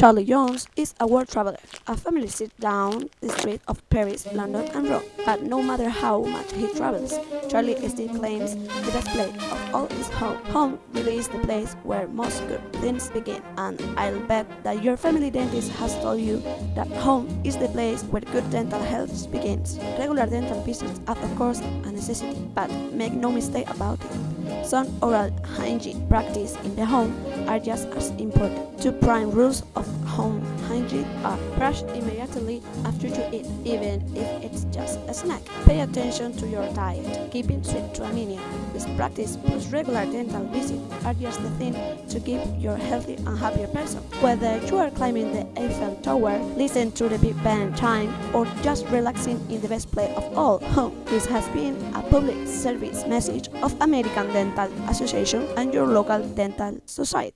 Charlie Jones is a world traveler. A family sits down the street of Paris, London and Rome. But no matter how much he travels, Charlie still claims the best place of all is home. Home really is the place where most good things begin. And I'll bet that your family dentist has told you that home is the place where good dental health begins. Regular dental visits are of course a necessity, but make no mistake about it. Some oral hygiene practice in the home are just as important. Two prime rules of home hygiene are brush immediately after you eat, even if it's just a snack. Pay attention to your diet, keeping sweet to a minimum. This practice plus regular dental visits are just the thing to keep your healthy and happier person. Whether you are climbing the Eiffel Tower, listen to the Big Ben chime, or just relaxing in the best place of all, home. This has been a public service message of American Dental Association and your local dental society.